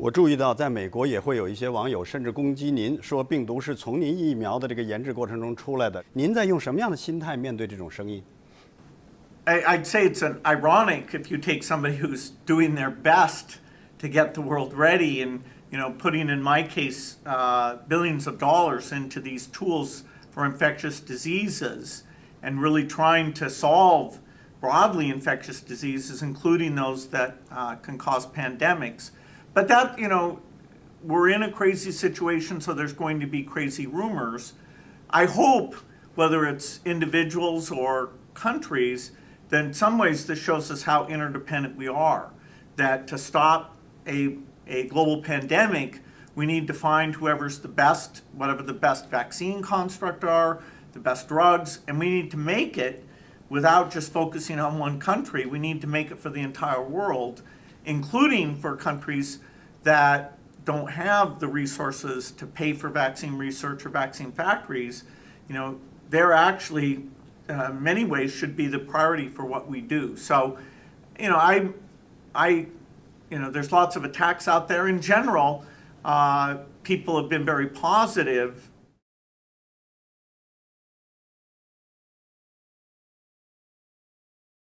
我注意到，在美国也会有一些网友甚至攻击您，说病毒是从您疫苗的这个研制过程中出来的。您在用什么样的心态面对这种声音？ I, I'd say it's an ironic if you take somebody who's doing their best to get the world ready and you know putting in my case uh, billions of dollars into these tools for infectious diseases and really trying to solve broadly infectious diseases including those that uh, can cause pandemics but that you know we're in a crazy situation so there's going to be crazy rumors I hope, whether it's individuals or countries, that in some ways this shows us how interdependent we are. That to stop a, a global pandemic, we need to find whoever's the best, whatever the best vaccine construct are, the best drugs, and we need to make it without just focusing on one country. We need to make it for the entire world, including for countries that don't have the resources to pay for vaccine research or vaccine factories, you know, they're actually, uh, many ways, should be the priority for what we do. So, you know, I, I, you know, there's lots of attacks out there. In general, uh, people have been very positive